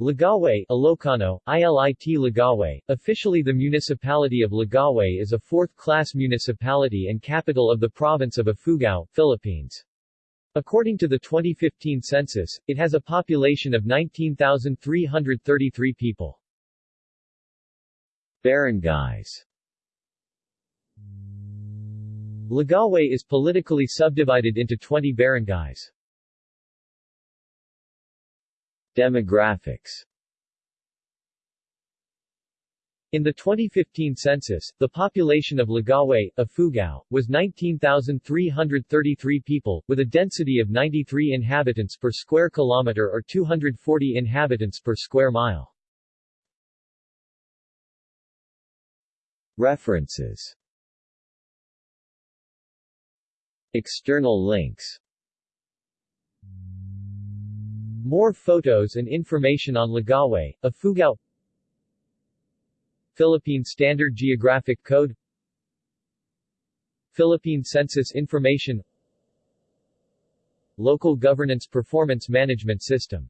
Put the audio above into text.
Lagawe Ilocano, ILIT Lagawe, officially the municipality of Lagawe is a fourth-class municipality and capital of the province of Ifugao, Philippines. According to the 2015 census, it has a population of 19,333 people. Barangays Lagawe is politically subdivided into 20 barangays. Demographics. In the 2015 census, the population of Lagawe, Ifugao, was 19,333 people, with a density of 93 inhabitants per square kilometer or 240 inhabitants per square mile. References. External links More photos and information on Lagawe, Ifugao Philippine Standard Geographic Code. Philippine Census Information. Local Governance Performance Management System